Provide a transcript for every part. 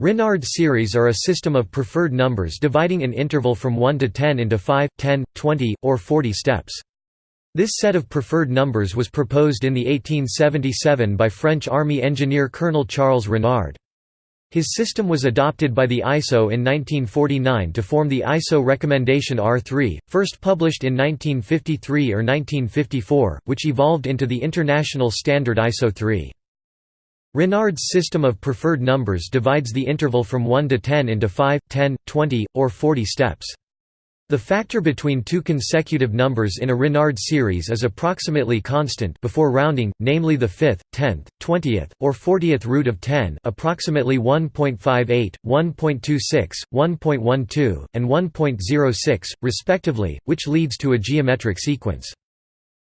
Renard series are a system of preferred numbers dividing an interval from 1 to 10 into 5, 10, 20, or 40 steps. This set of preferred numbers was proposed in the 1877 by French Army engineer Colonel Charles Renard. His system was adopted by the ISO in 1949 to form the ISO recommendation R3, first published in 1953 or 1954, which evolved into the international standard ISO 3. Renard's system of preferred numbers divides the interval from 1 to 10 into 5, 10, 20, or 40 steps. The factor between two consecutive numbers in a Renard series is approximately constant before rounding, namely the fifth, tenth, twentieth, or fortieth root of 10 approximately 1.58, 1.26, 1.12, and 1.06, respectively, which leads to a geometric sequence.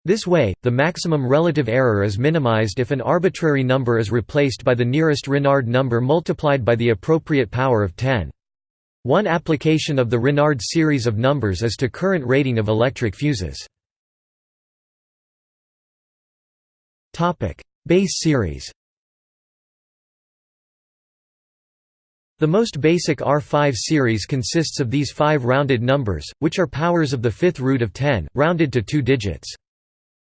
This way, the maximum relative error is minimized if an arbitrary number is replaced by the nearest Renard number multiplied by the appropriate power of 10. One application of the Renard series of numbers is to current rating of electric fuses. Base series The most basic R5 series consists of these five rounded numbers, which are powers of the fifth root of 10, rounded to two digits.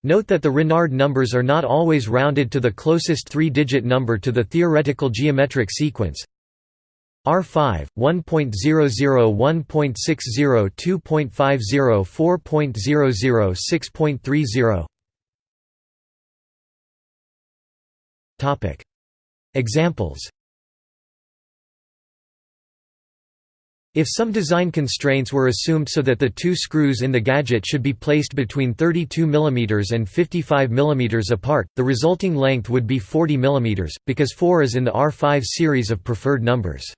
Note that the Renard numbers are not always rounded to the closest three-digit number to the theoretical geometric sequence. R5, 1.00, 1.60, 2.50, 4.00, 6.30 Examples If some design constraints were assumed so that the two screws in the gadget should be placed between 32 mm and 55 mm apart, the resulting length would be 40 mm, because 4 is in the R5 series of preferred numbers.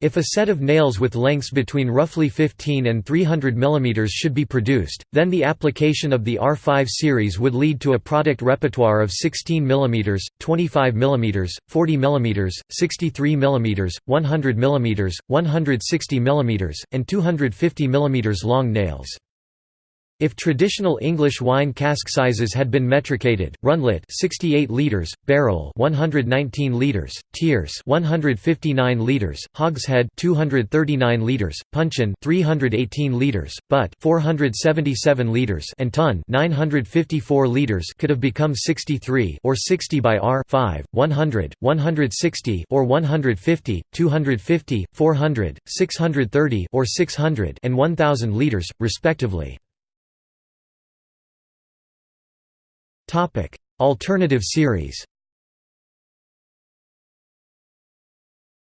If a set of nails with lengths between roughly 15 and 300 mm should be produced, then the application of the R5 series would lead to a product repertoire of 16 mm, 25 mm, 40 mm, 63 mm, 100 mm, 160 mm, and 250 mm long nails. If traditional English wine cask sizes had been metricated, runlet 68 liters, barrel 119 liters, tierce 159 liters, hogshead 239 liters, puncheon 318 liters, butt 477 liters, and ton 954 liters could have become 63 or 60 by R 5, 100, 160 or 150, 250, 400, 630 or 600 and 1000 liters, respectively. Topic: Alternative series.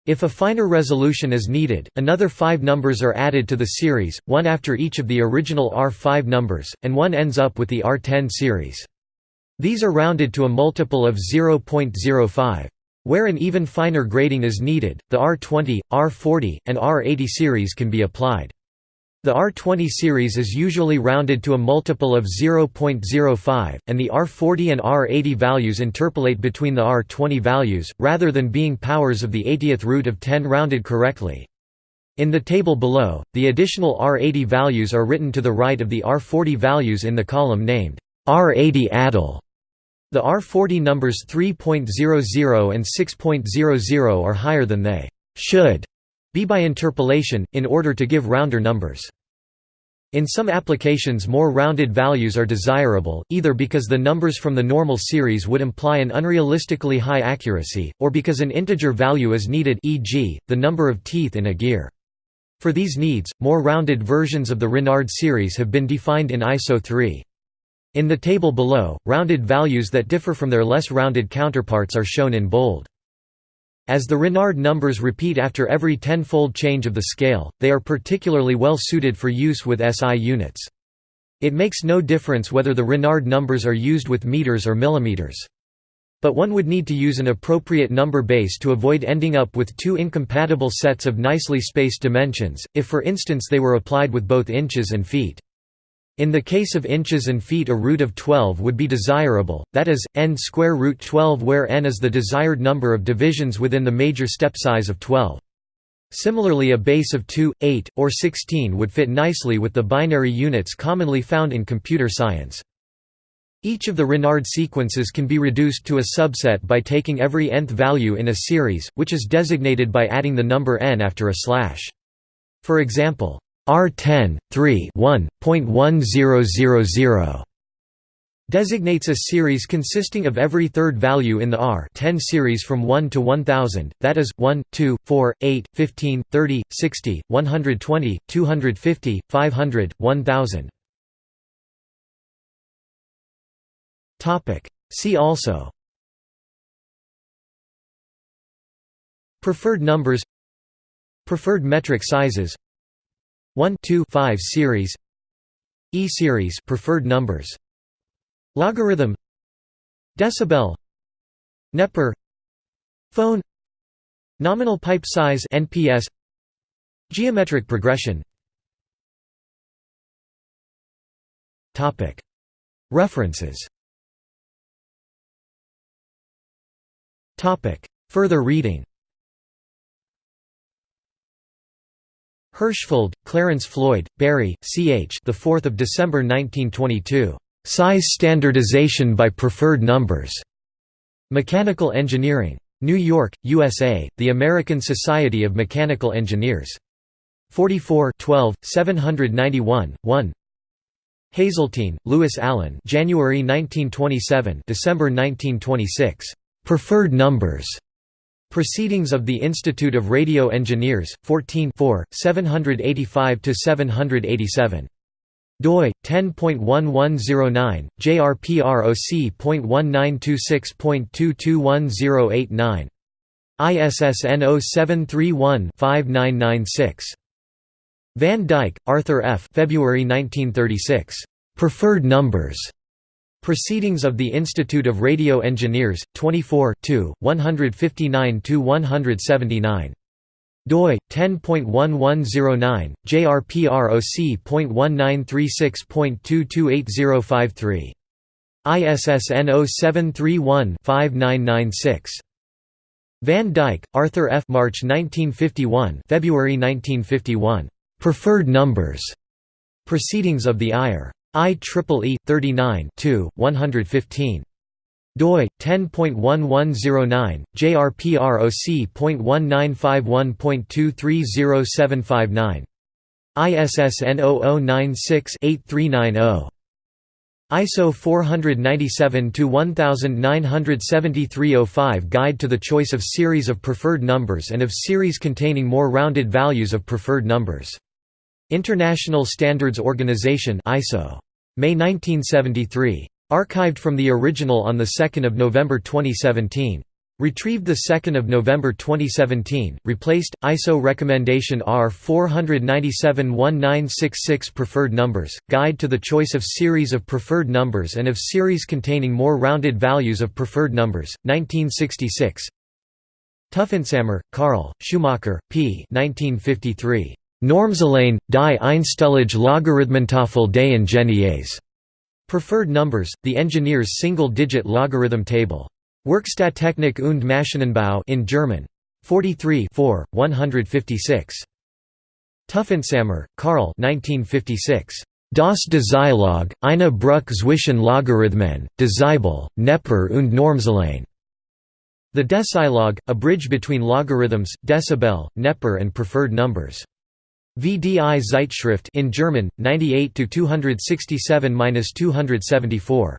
If a finer resolution is needed, another five numbers are added to the series, one after each of the original R5 numbers, and one ends up with the R10 series. These are rounded to a multiple of 0.05. Where an even finer grading is needed, the R20, R40, and R80 series can be applied. The R20 series is usually rounded to a multiple of 0.05, and the R40 and R80 values interpolate between the R20 values, rather than being powers of the 80th root of 10 rounded correctly. In the table below, the additional R80 values are written to the right of the R40 values in the column named R80 ADL. The R40 numbers 3.00 and 6.00 are higher than they should be by interpolation, in order to give rounder numbers. In some applications more rounded values are desirable, either because the numbers from the normal series would imply an unrealistically high accuracy, or because an integer value is needed e.g., the number of teeth in a gear. For these needs, more rounded versions of the Renard series have been defined in ISO 3. In the table below, rounded values that differ from their less rounded counterparts are shown in bold. As the Renard numbers repeat after every tenfold change of the scale, they are particularly well suited for use with SI units. It makes no difference whether the Renard numbers are used with meters or millimeters. But one would need to use an appropriate number base to avoid ending up with two incompatible sets of nicely spaced dimensions, if for instance they were applied with both inches and feet. In the case of inches and feet a root of 12 would be desirable, that is, n square root 12 where n is the desired number of divisions within the major step size of 12. Similarly a base of 2, 8, or 16 would fit nicely with the binary units commonly found in computer science. Each of the Renard sequences can be reduced to a subset by taking every nth value in a series, which is designated by adding the number n after a slash. For example, R10, 3 1.1000 designates a series consisting of every third value in the R 10 series from 1 to 1000, that is, 1, 2, 4, 8, 15, 30, 60, 120, 250, 500, 1000. See also Preferred numbers Preferred metric sizes 1 2 5 series. E series preferred numbers. Logarithm. Decibel. Neper. Phon. Nominal pipe size NPS Geometric progression. Topic. References. Topic. Further reading Hirschfeld, Clarence Floyd, Barry, C.H. The 4th of December 1922. Size standardization by preferred numbers. Mechanical Engineering. New York, USA, The American Society of Mechanical Engineers. 44 12, 791, 1 Hazeltine, Louis Allen January 1927 December 1926. Preferred numbers. Proceedings of the Institute of Radio Engineers, 14 785–787 doi 10.1109 jrproc.1926.221089 ISSN 0731-5996 Van Dyke, Arthur F. February 1936. Preferred Numbers. Proceedings of the Institute of Radio Engineers, 24 159–179 doi 10.1109 jrproc.1936.228053 ISSN 0731-5996 Van Dyke, Arthur F. March 1951 February 1951. Preferred Numbers. Proceedings of the IR. IEEE 39 115 doi 10.1109 jrproc.1951.230759 ISSN 0096-8390 ISO 497 1973-05 Guide to the choice of series of preferred numbers and of series containing more rounded values of preferred numbers. International Standards Organization ISO. May 1973. Archived from the original on 2 November 2017. Retrieved 2 November 2017, replaced, ISO Recommendation R 497-1966 Preferred Numbers, Guide to the Choice of Series of Preferred Numbers and of Series containing more rounded values of preferred numbers, 1966 Tuffentsammer, Karl, Schumacher, P. 1953. Normzahlen, die Einstellige Logarithmentafel des Ingenieurs. Preferred numbers, the engineer's single-digit logarithm table. Werkstatttechnik und Maschinenbau in German. 43 4, 156. Tuffentsammer, Karl 1956. Das Decilog, eine Bruch zwischen Logarithmen, Decibel, Neper und Normzahlen. The Decilog, a bridge between logarithms, decibel, Neper and preferred numbers. VDI Zeitschrift in German 98 to 267-274